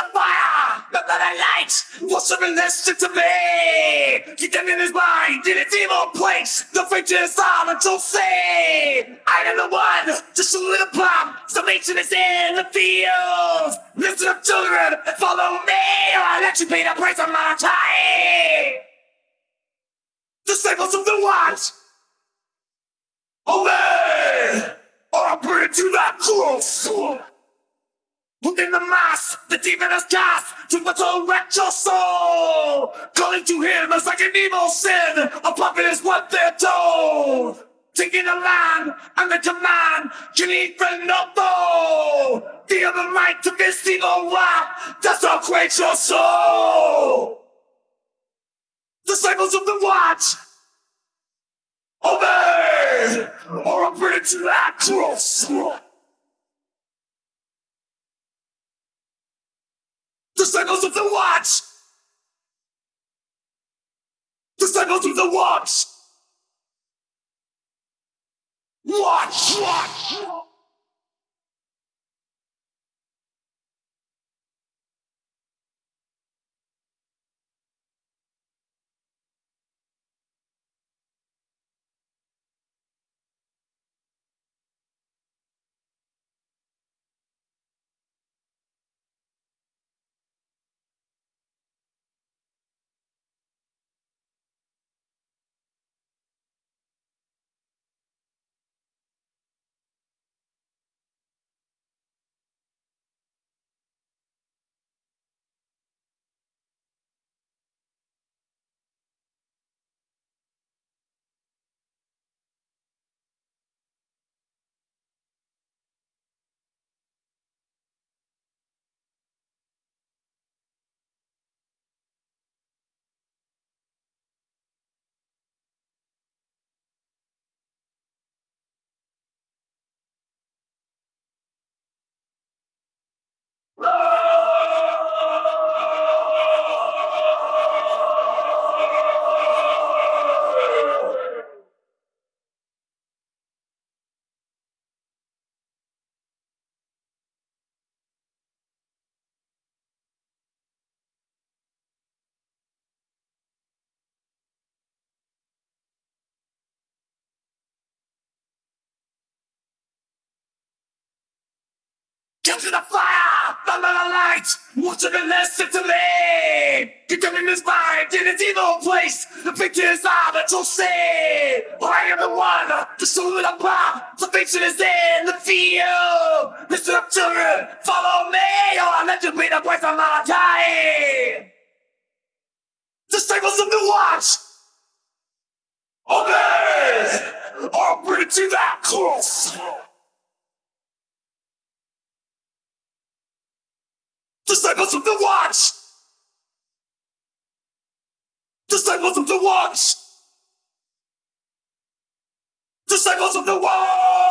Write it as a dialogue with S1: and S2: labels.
S1: the fire, the blood light serve listen to me. Keep them in his mind, in its evil place. The fate is on until say, I am the one to the bomb. Salvation is in the field. Listen up, children, and follow me, or I'll let you pay the price of my time. Disciples of the Watch, obey, or I'll bring it to that cross. Within the mass, the demon has cast to resurrect your soul. Calling to him is like an evil sin. A puppet is what they're told. Taking the land and the command, can even not know. Feel the might to this evil wrath, desecrate your soul. Disciples of the watch, obey, or bring it to that cross. Disciples of the Watch! Disciples of the Watch! Watch! To the fire! Follow the light! Watch it and listen to me! Get them in his mind, in its evil place! The pictures are that you'll see! I am the one, the soul of the pop! Salvation is in the field! Listen up, children! Follow me, oh, or I'll let you be the voice of my time! Disciples of the watch! Or I'll bring it to that cross! Disciples of the Watch! Disciples of the Watch! Disciples of the Watch!